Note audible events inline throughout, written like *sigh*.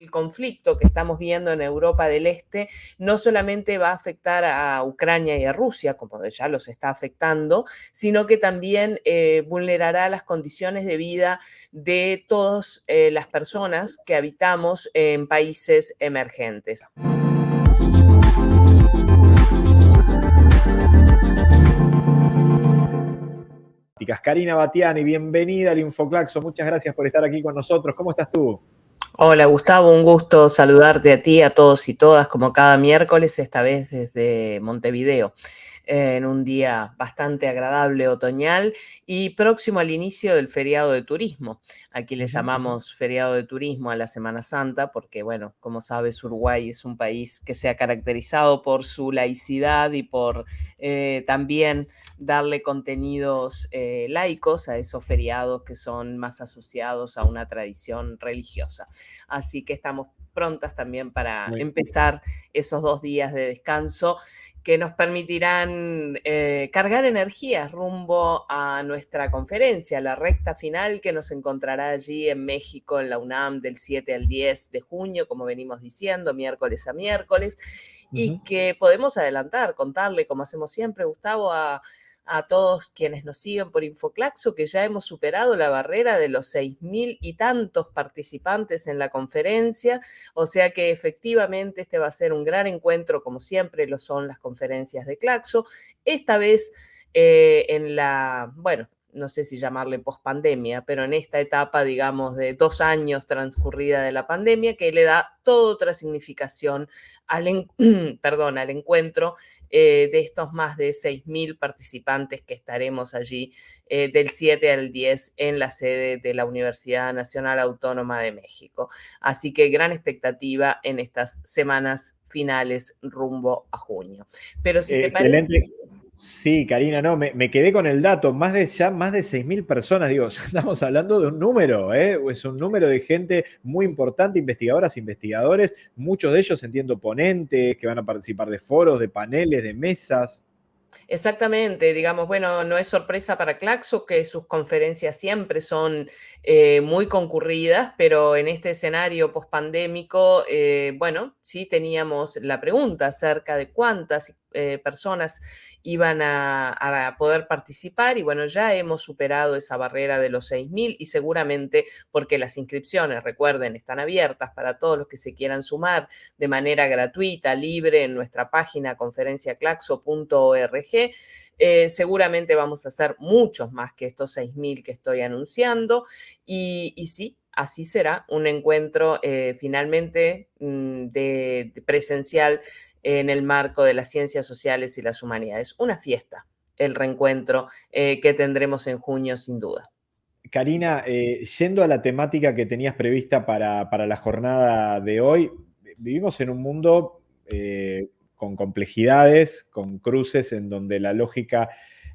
el conflicto que estamos viendo en Europa del Este no solamente va a afectar a Ucrania y a Rusia, como ya los está afectando, sino que también eh, vulnerará las condiciones de vida de todas eh, las personas que habitamos en países emergentes. Karina Batiani, bienvenida al Infoclaxo. Muchas gracias por estar aquí con nosotros. ¿Cómo estás tú? Hola Gustavo, un gusto saludarte a ti, a todos y todas, como cada miércoles, esta vez desde Montevideo en un día bastante agradable otoñal y próximo al inicio del feriado de turismo. Aquí le llamamos feriado de turismo a la Semana Santa porque, bueno, como sabes, Uruguay es un país que se ha caracterizado por su laicidad y por eh, también darle contenidos eh, laicos a esos feriados que son más asociados a una tradición religiosa. Así que estamos prontas también para empezar esos dos días de descanso que nos permitirán eh, cargar energías rumbo a nuestra conferencia, la recta final que nos encontrará allí en México, en la UNAM, del 7 al 10 de junio, como venimos diciendo, miércoles a miércoles, y que podemos adelantar, contarle, como hacemos siempre, Gustavo, a a todos quienes nos siguen por Infoclaxo que ya hemos superado la barrera de los seis mil y tantos participantes en la conferencia, o sea que efectivamente este va a ser un gran encuentro, como siempre lo son las conferencias de Claxo, esta vez eh, en la, bueno, no sé si llamarle pospandemia, pero en esta etapa, digamos, de dos años transcurrida de la pandemia, que le da toda otra significación al, *clears throat* perdón, al encuentro eh, de estos más de 6.000 participantes que estaremos allí eh, del 7 al 10 en la sede de la Universidad Nacional Autónoma de México. Así que gran expectativa en estas semanas finales rumbo a junio. Pero si te parece... Sí, Karina, no, me, quedé con el dato, más de ya más de 6.000 personas, digo, *laughs* estamos hablando de un número, ¿eh? es un número de gente muy importante, investigadoras, investigadores, muchos de ellos entiendo ponentes que van a participar de foros, de paneles, de mesas. Exactamente, digamos, bueno, no es sorpresa para Claxo que sus conferencias siempre son eh, muy concurridas, pero en este escenario pospandémico, eh, bueno, sí teníamos la pregunta acerca de cuántas eh, personas iban a, poder participar y bueno, ya hemos superado esa barrera de los 6.000 y seguramente porque las inscripciones, recuerden, están abiertas para todos los que se quieran sumar de manera gratuita, libre en nuestra página conferenciaclaxo.org. Eh, seguramente vamos a hacer muchos más que estos 6.000 que estoy anunciando y, y sí, así será un encuentro eh, finalmente mm, de, presencial en el marco de las ciencias sociales y las humanidades. Una fiesta, el reencuentro eh, que tendremos en junio sin duda. Karina, eh, yendo a la temática que tenías prevista para, para, la jornada de hoy, vivimos en un mundo con complejidades, con cruces en donde la lógica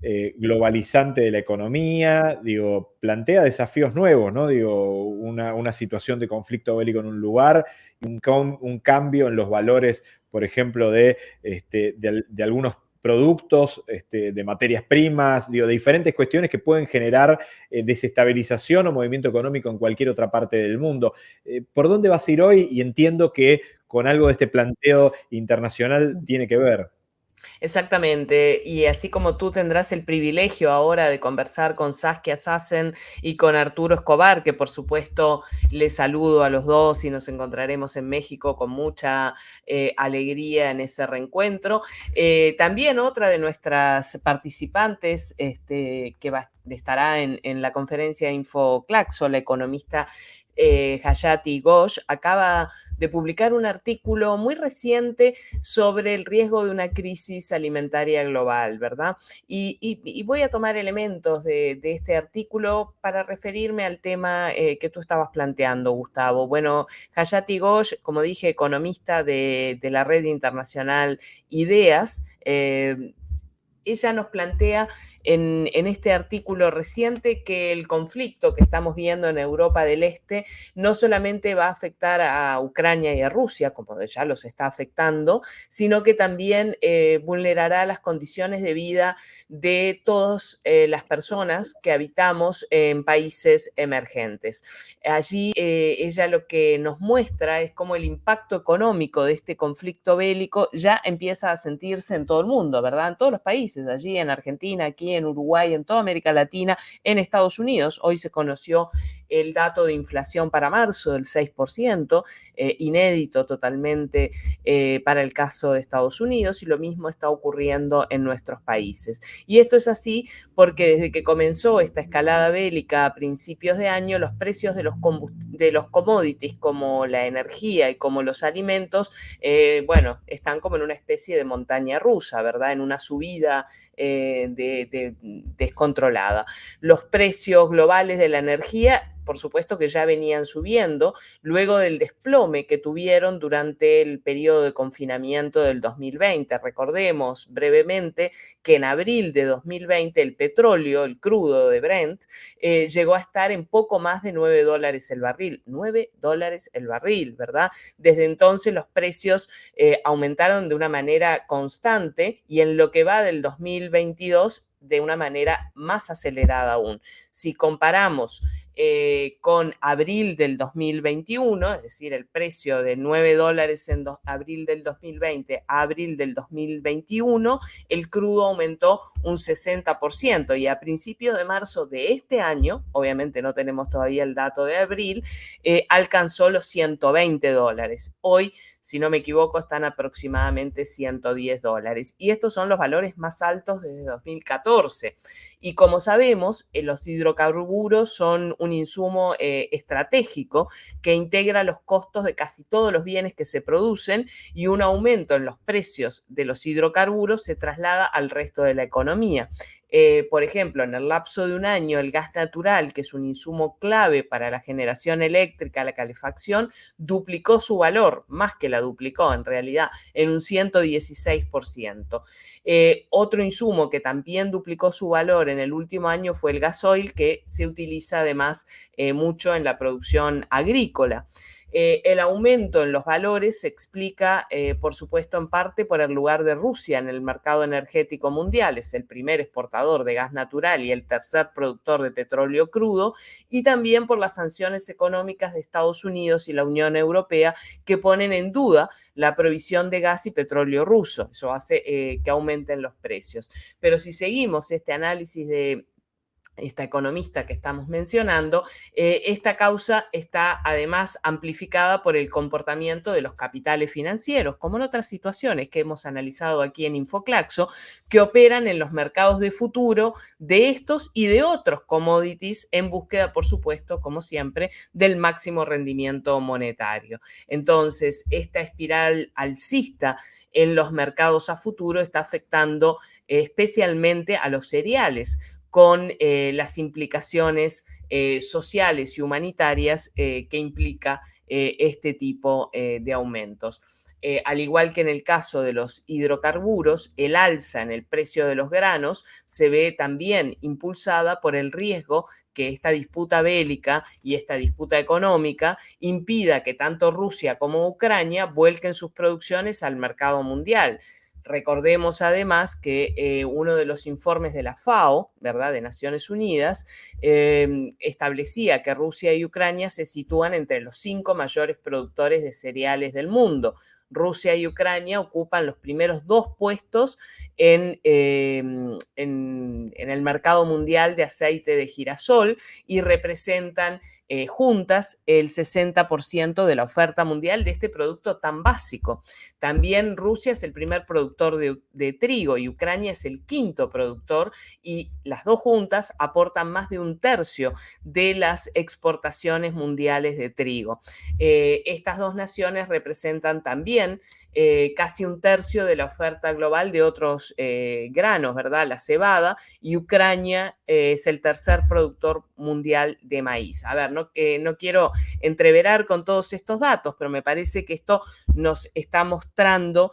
eh, globalizante de la economía, digo, plantea desafíos nuevos, ¿no? Digo, una, situación de conflicto bélico en un lugar, un, un cambio en los valores, por ejemplo, de, este, de, algunos productos, este, de materias primas, digo, de diferentes cuestiones que pueden generar eh, desestabilización o movimiento económico en cualquier otra parte del mundo. Eh, ¿Por dónde vas a ir hoy? Y entiendo que con algo de este planteo internacional tiene que ver. Exactamente, y así como tú tendrás el privilegio ahora de conversar con Saskia Sassen y con Arturo Escobar, que por supuesto les saludo a los dos y nos encontraremos en México con mucha eh, alegría en ese reencuentro. Eh, también otra de nuestras participantes este, que estará en, en la conferencia InfoClaxo, la economista eh, Hayati Ghosh, acaba de publicar un artículo muy reciente sobre el riesgo de una crisis alimentaria global, ¿verdad? Y, voy a tomar elementos de, este artículo para referirme al tema eh, que tú estabas planteando, Gustavo. Bueno, Hayati Ghosh, como dije, economista de, la red internacional IDEAS, eh, ella nos plantea en, este artículo reciente que el conflicto que estamos viendo en Europa del Este no solamente va a afectar a Ucrania y a Rusia, como ya los está afectando, sino que también eh, vulnerará las condiciones de vida de todas eh, las personas que habitamos en países emergentes. Allí eh, ella lo que nos muestra es cómo el impacto económico de este conflicto bélico ya empieza a sentirse en todo el mundo, ¿verdad? En todos los países, allí en Argentina, aquí en Uruguay, en toda América Latina, en Estados Unidos. Hoy se conoció el dato de inflación para marzo del 6%, eh, inédito totalmente eh, para el caso de Estados Unidos y lo mismo está ocurriendo en nuestros países. Y esto es así porque desde que comenzó esta escalada bélica a principios de año, los precios de los, de los commodities como la energía y como los alimentos, eh, bueno, están como en una especie de montaña rusa, ¿verdad? En una subida de descontrolada. Los precios globales de la energía por supuesto que ya venían subiendo, luego del desplome que tuvieron durante el periodo de confinamiento del 2020. Recordemos brevemente que en abril de 2020 el petróleo, el crudo de Brent, eh, llegó a estar en poco más de 9 dólares el barril. 9 dólares el barril, ¿verdad? Desde entonces los precios eh, aumentaron de una manera constante y en lo que va del 2022 de una manera más acelerada aún. Si comparamos eh, con abril del 2021, es decir, el precio de 9 dólares en abril del 2020 a abril del 2021, el crudo aumentó un 60% y a principios de marzo de este año, obviamente no tenemos todavía el dato de abril, eh, alcanzó los 120 dólares. Hoy, si no me equivoco, están aproximadamente 110 dólares y estos son los valores más altos desde 2014. Y como sabemos, eh, los hidrocarburos son un insumo eh, estratégico que integra los costos de casi todos los bienes que se producen y un aumento en los precios de los hidrocarburos se traslada al resto de la economía. Eh, por ejemplo, en el lapso de un año, el gas natural, que es un insumo clave para la generación eléctrica, la calefacción, duplicó su valor, más que la duplicó en realidad, en un 116%. Eh, otro insumo que también duplicó su valor en el último año fue el gasoil, que se utiliza además eh, mucho en la producción agrícola. Eh, el aumento en los valores se explica, eh, por supuesto, en parte por el lugar de Rusia en el mercado energético mundial. Es el primer exportador de gas natural y el tercer productor de petróleo crudo, y también por las sanciones económicas de Estados Unidos y la Unión Europea que ponen en duda la provisión de gas y petróleo ruso. Eso hace eh, que aumenten los precios. Pero si seguimos este análisis de esta economista que estamos mencionando, eh, esta causa está además amplificada por el comportamiento de los capitales financieros, como en otras situaciones que hemos analizado aquí en Infoclaxo, que operan en los mercados de futuro de estos y de otros commodities en búsqueda, por supuesto, como siempre, del máximo rendimiento monetario. Entonces, esta espiral alcista en los mercados a futuro está afectando especialmente a los cereales con eh, las implicaciones eh, sociales y humanitarias eh, que implica este tipo de aumentos. al igual que en el caso de los hidrocarburos, el alza en el precio de los granos se ve también impulsada por el riesgo que esta disputa bélica y esta disputa económica impida que tanto Rusia como Ucrania vuelquen sus producciones al mercado mundial. Recordemos además que eh, uno de los informes de la FAO, ¿verdad?, de Naciones Unidas, em, establecía que Rusia y Ucrania se sitúan entre los cinco mayores productores de cereales del mundo. Rusia y Ucrania ocupan los primeros dos puestos en, em, en, el mercado mundial de aceite de girasol y representan eh, juntas el 60% de la oferta mundial de este producto tan básico. También Rusia es el primer productor de, de, trigo y Ucrania es el quinto productor y las dos juntas aportan más de un tercio de las exportaciones mundiales de trigo. Eh, estas dos naciones representan también eh, casi un tercio de la oferta global de otros eh, granos, ¿verdad? La cebada, y Ucrania eh, es el tercer productor mundial de maíz. A ver, no, no quiero entreverar con todos estos datos, pero me parece que esto nos está mostrando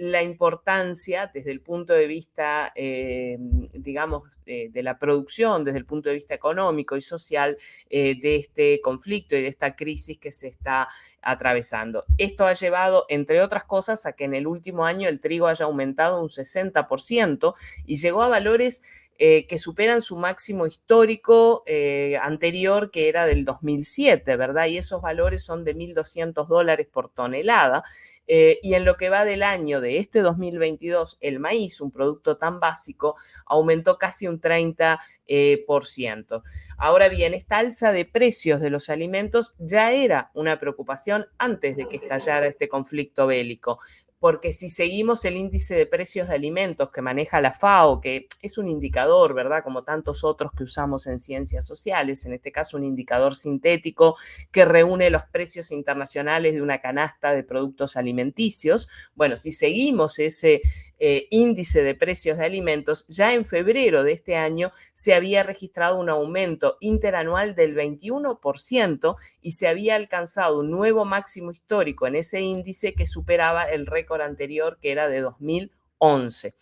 la importancia desde el punto de vista, digamos, de la producción, desde el punto de vista económico y social de este conflicto y de esta crisis que se está atravesando. Esto ha llevado, entre otras cosas a que en el último año el trigo haya aumentado un 60% y llegó a valores eh, que superan su máximo histórico eh, anterior, que era del 2007, ¿verdad? Y esos valores son de 1.200 dólares por tonelada. Eh, y en lo que va del año de este 2022, el maíz, un producto tan básico, aumentó casi un 30%. Ahora bien, esta alza de precios de los alimentos ya era una preocupación antes de que estallara este conflicto bélico porque si seguimos el índice de precios de alimentos que maneja la FAO, que es un indicador, ¿verdad? Como tantos otros que usamos en ciencias sociales, en este caso un indicador sintético que reúne los precios internacionales de una canasta de productos alimenticios. Bueno, si seguimos ese eh, índice de precios de alimentos, ya en febrero de este año se había registrado un aumento interanual del 21% y se había alcanzado un nuevo máximo histórico en ese índice que superaba el récord anterior que era de 2011.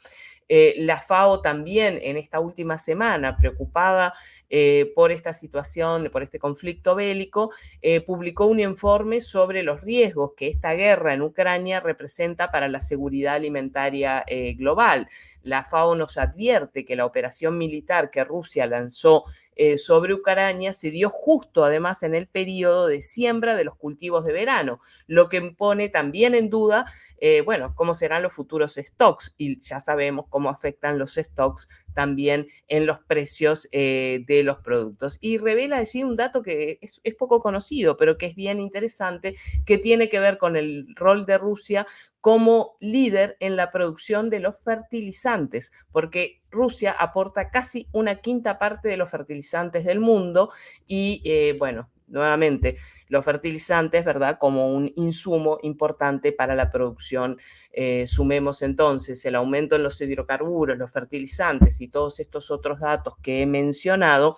Eh, la FAO también en esta última semana, preocupada eh, por esta situación, por este conflicto bélico, eh, publicó un informe sobre los riesgos que esta guerra en Ucrania representa para la seguridad alimentaria global. La FAO nos advierte que la operación militar que Rusia lanzó sobre Ucrania se dio justo además en el periodo de siembra de los cultivos de verano, lo que pone también en duda, bueno, cómo serán los futuros stocks y ya sabemos cómo afectan los stocks también en los precios eh, de los productos. Y revela allí un dato que es, poco conocido, pero que es bien interesante, que tiene que ver con el rol de Rusia como líder en la producción de los fertilizantes, porque Rusia aporta casi una quinta parte de los fertilizantes del mundo y, eh, bueno, nuevamente los fertilizantes, ¿verdad? Como un insumo importante para la producción. Eh, sumemos entonces el aumento en los hidrocarburos, los fertilizantes y todos estos otros datos que he mencionado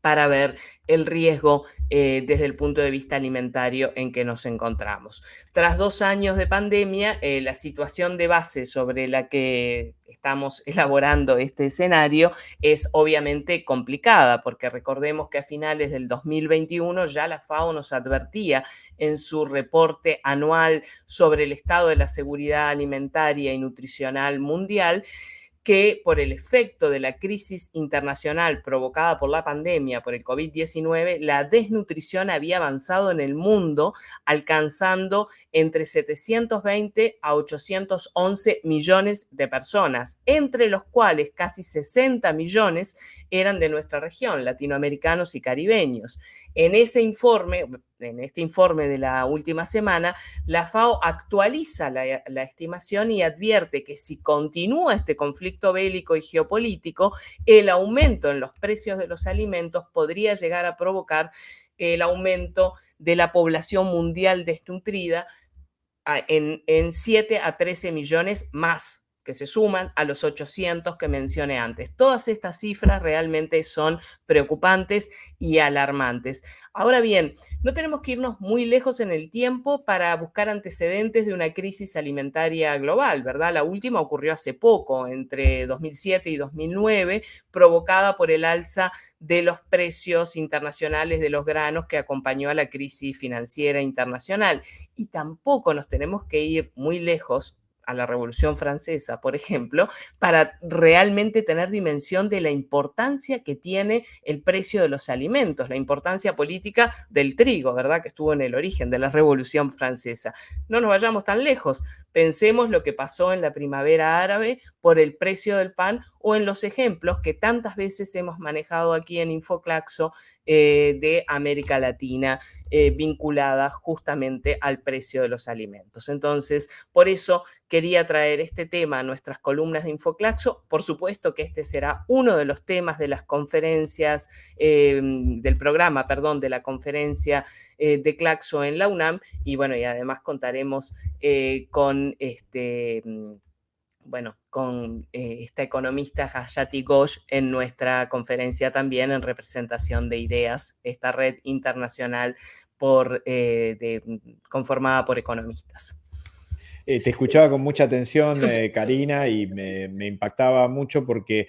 para ver el riesgo eh, desde el punto de vista alimentario en que nos encontramos. Tras dos años de pandemia, eh, la situación de base sobre la que estamos *laughs* elaborando este escenario es obviamente complicada, porque recordemos que a finales del 2021 ya la FAO nos advertía en su reporte anual sobre el estado de la seguridad alimentaria y nutricional mundial que por el efecto de la crisis internacional provocada por la pandemia, por el COVID-19, la desnutrición había avanzado en el mundo, alcanzando entre 720 a 811 millones de personas, entre los cuales casi 60 millones eran de nuestra región, latinoamericanos y caribeños. En ese informe, en este informe de la última semana, la FAO actualiza la, estimación y advierte que si continúa este conflicto bélico y geopolítico, el aumento en los precios de los alimentos podría llegar a provocar el aumento de la población mundial desnutrida en, en 7 a 13 millones más que se suman a los 800 que mencioné antes. Todas estas cifras realmente son preocupantes y alarmantes. Ahora bien, no tenemos que irnos muy lejos en el tiempo para buscar antecedentes de una crisis alimentaria global, ¿verdad? La última ocurrió hace poco, entre 2007 y 2009, provocada por el alza de los precios internacionales de los granos que acompañó a la crisis financiera internacional. Y tampoco nos tenemos que ir muy lejos a la Revolución Francesa, por ejemplo, para realmente tener dimensión de la importancia que tiene el precio de los alimentos, la importancia política del trigo, ¿verdad? Que estuvo en el origen de la Revolución Francesa. No nos vayamos tan lejos, pensemos lo que pasó en la primavera árabe por el precio del pan o en los ejemplos que tantas veces hemos manejado aquí en Infoclaxo eh, de América Latina eh, vinculada justamente al precio de los alimentos. Entonces, por eso quería traer este tema a nuestras columnas de Infoclaxo. Por supuesto que este será uno de los temas de las conferencias, em, del programa, perdón, de la conferencia eh, de Claxo en la UNAM. Y bueno, y además contaremos eh, con este bueno, con eh, esta economista Hayati Ghosh en nuestra conferencia también en representación de ideas, esta red internacional eh, conformada por economistas. Eh, te escuchaba con mucha atención, Karina, y me, impactaba mucho porque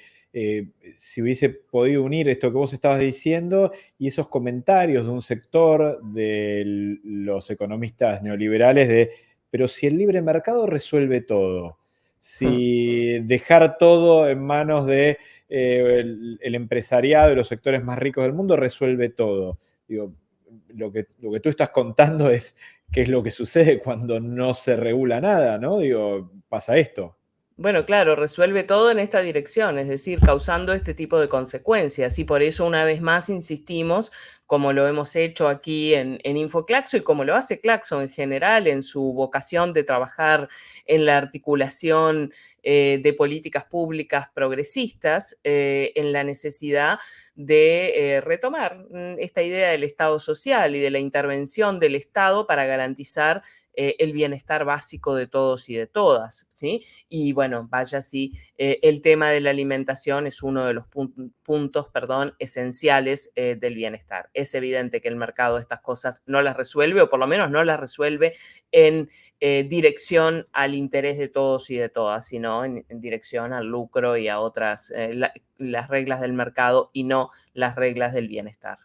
si hubiese podido unir esto que vos estabas diciendo y esos comentarios de un sector de los economistas neoliberales de, pero si el libre mercado resuelve todo, si dejar todo en manos de eh, el, empresariado y los sectores más ricos del mundo resuelve todo. Digo, lo que, lo que tú estás contando es qué es lo que sucede *laughs* cuando no se regula nada, ¿no? Digo, pasa esto. Bueno, claro, resuelve todo en esta dirección, es decir, causando este tipo de consecuencias. Y por eso, una vez más, insistimos, como lo hemos hecho aquí en, InfoClaxo y como lo hace Claxo en general en su vocación de trabajar en la articulación eh, de políticas públicas progresistas, eh, en la necesidad eh, retomar mm, esta idea del Estado social y de la intervención del Estado para garantizar eh, el bienestar básico de todos y de todas, ¿sí? Y bueno, vaya si eh, el tema de la alimentación es uno de los puntos, perdón, esenciales del bienestar. Es evidente que el mercado estas cosas no las resuelve, o por lo menos no las resuelve en dirección al interés de todos y de todas, sino en, dirección al lucro y a otras, las reglas del mercado y no las reglas del bienestar.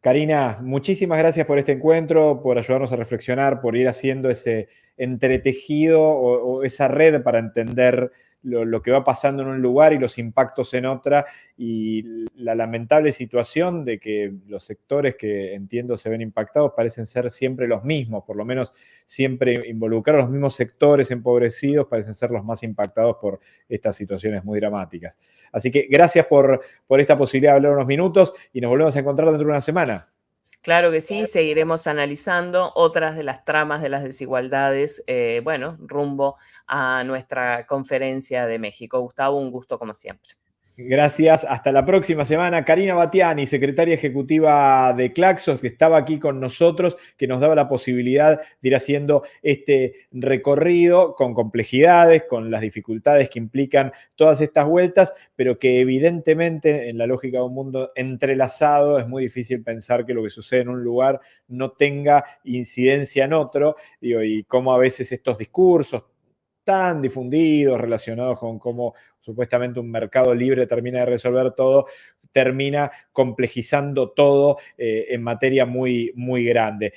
Karina, muchísimas gracias por este encuentro, por ayudarnos a reflexionar, por ir haciendo ese entretejido o, esa red para entender lo, que va pasando en un lugar y los impactos en otra y la lamentable situación de que los sectores que entiendo se ven impactados parecen ser siempre los mismos, por lo menos siempre involucrar a los mismos sectores empobrecidos parecen ser los más impactados por estas situaciones muy dramáticas. Así que gracias por, por esta posibilidad de hablar unos minutos y nos volvemos a encontrar dentro de una semana. Claro que sí, seguiremos analizando otras de las tramas de las desigualdades, eh, bueno, rumbo a nuestra conferencia de México. Gustavo, un gusto como siempre. Gracias. Hasta la próxima semana. Karina Batiani, secretaria ejecutiva de Claxos, que estaba aquí con nosotros, que nos daba la posibilidad de ir haciendo este recorrido con complejidades, con las dificultades que implican todas estas vueltas, pero que evidentemente en la lógica de un mundo entrelazado es muy difícil pensar que lo que sucede en un lugar no tenga incidencia en otro, y cómo a veces estos discursos tan difundidos relacionados con cómo supuestamente un mercado libre termina de resolver todo, termina complejizando todo eh, en materia muy, muy grande.